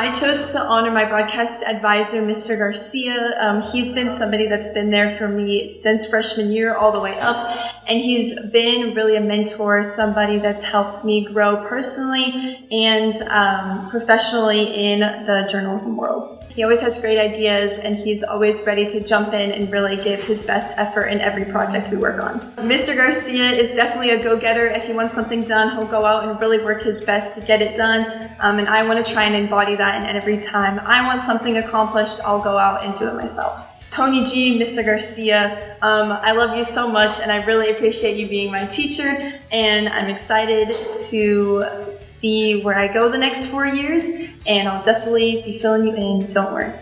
I chose to honor my broadcast advisor, Mr. Garcia. Um, he's been somebody that's been there for me since freshman year all the way up, and he's been really a mentor, somebody that's helped me grow personally and um, professionally in the journalism world. He always has great ideas and he's always ready to jump in and really give his best effort in every project we work on. Mr. Garcia is definitely a go-getter. If he wants something done, he'll go out and really work his best to get it done. Um, and I want to try and embody that and every time I want something accomplished, I'll go out and do it myself. Tony G, Mr. Garcia, um, I love you so much and I really appreciate you being my teacher and I'm excited to see where I go the next four years and I'll definitely be filling you in, don't worry.